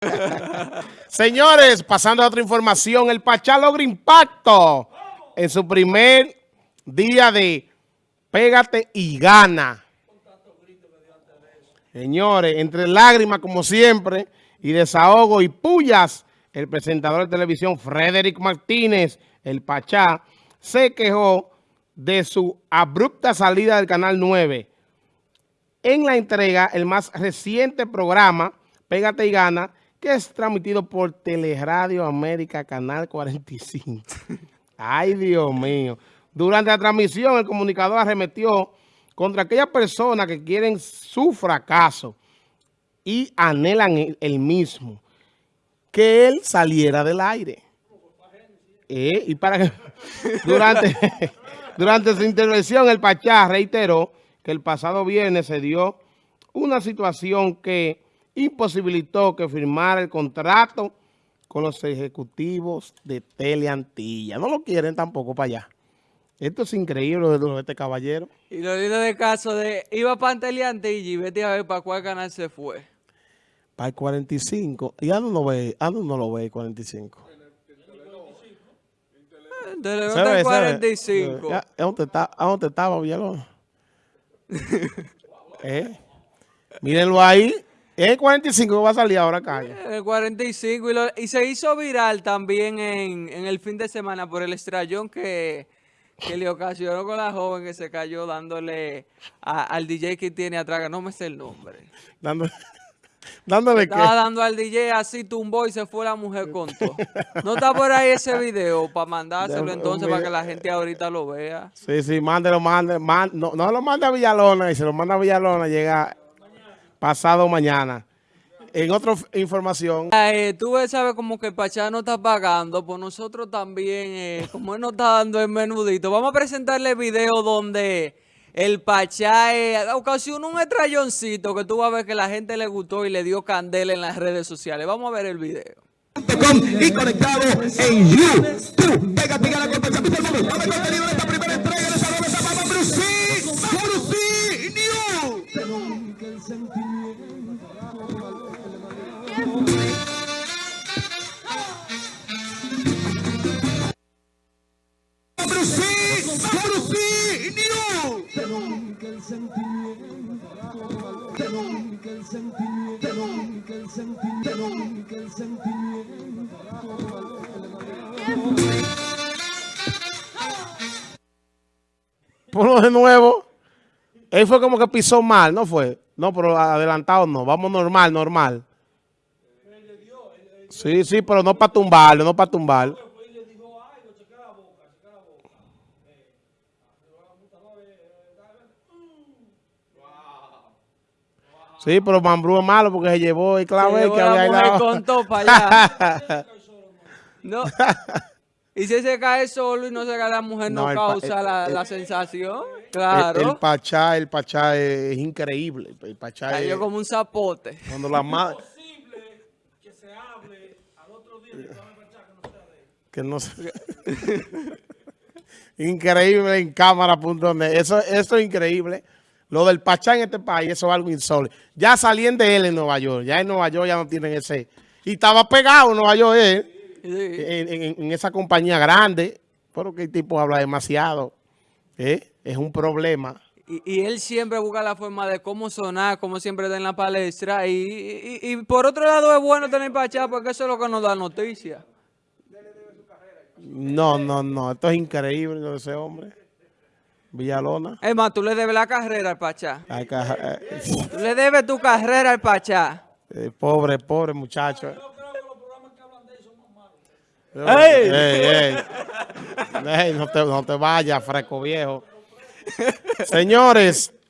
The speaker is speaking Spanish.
Señores, pasando a otra información, el Pachá logra impacto en su primer día de Pégate y Gana. Señores, entre lágrimas como siempre y desahogo y pullas, el presentador de televisión Frederick Martínez, el Pachá, se quejó de su abrupta salida del Canal 9. En la entrega, el más reciente programa, Pégate y Gana, que es transmitido por Teleradio América, Canal 45. Ay, Dios mío. Durante la transmisión, el comunicador arremetió contra aquellas personas que quieren su fracaso y anhelan el mismo, que él saliera del aire. Eh, y para que durante, durante su intervención, el Pachá reiteró que el pasado viernes se dio una situación que imposibilitó que firmara el contrato con los ejecutivos de Teleantilla. No lo quieren tampoco para allá. Esto es increíble de este caballero. Y lo lindo de caso de, iba para Teleantilla y vete a ver para cuál canal se fue. Para el 45. ¿Y a no, ve, a dónde no lo ve el 45? Teleón está 45. ¿A dónde, está, ¿A dónde estaba Villalón? ¿Eh? Mírenlo ahí. El 45 que va a salir ahora calle. El 45 y, se hizo viral también en, el fin de semana por el estrellón que, le ocasionó con la joven que se cayó dándole al DJ que tiene atrás, no me sé el nombre. Dándole, dándole Estaba dando al DJ así, tumbó y se fue la mujer con todo. ¿No está por ahí ese video para mandárselo entonces para que la gente ahorita lo vea? Sí, sí, mándelo, mándelo. no, no lo manda a Villalona y se lo manda a Villalona llega pasado mañana. En otra información. Eh, tú sabes como que el Pachá no está pagando, pues nosotros también, eh, como él nos está dando el menudito, vamos a presentarle el video donde el Pachá eh, ocasionó un estrelloncito que tú vas a ver que la gente le gustó y le dio candela en las redes sociales. Vamos a ver el video. Y conectado en YouTube. Pega, pega la contenido Ponlo de nuevo. Él fue como que pisó mal, ¿no fue? No, pero adelantado no. Vamos normal, normal. Sí, sí, pero no para tumbarlo, no para tumbarlo. Sí, pero Mambrú es malo porque se llevó el clave que había la contó para allá. no. Y si se cae solo y no se cae la mujer, no, causa la, sensación. Claro. El, Pachá, el Pachá es, increíble. El Pachá Cayó como un zapote. Cuando la madre... que se hable al otro día que no se... increíble en cámara.net. Eso, eso es increíble. Lo del Pachá en este país, eso es algo insólito. Ya salían de él en Nueva York. Ya en Nueva York ya no tienen ese... Y estaba pegado en Nueva York él, en, esa compañía grande. Pero que el tipo habla demasiado. ¿eh? Es un problema. Y, él siempre busca la forma de cómo sonar, cómo siempre está en la palestra. Y, y, por otro lado es bueno tener Pachá porque eso es lo que nos da noticia. No, no, no. Esto es increíble, ese hombre. Villalona. Es más, tú le debes la carrera al Pachá. tú le debes tu carrera al Pachá. Eh, pobre, pobre muchacho. ¡Ey! ¡Ey, ey! no, te, no te vayas, fresco viejo. Señores,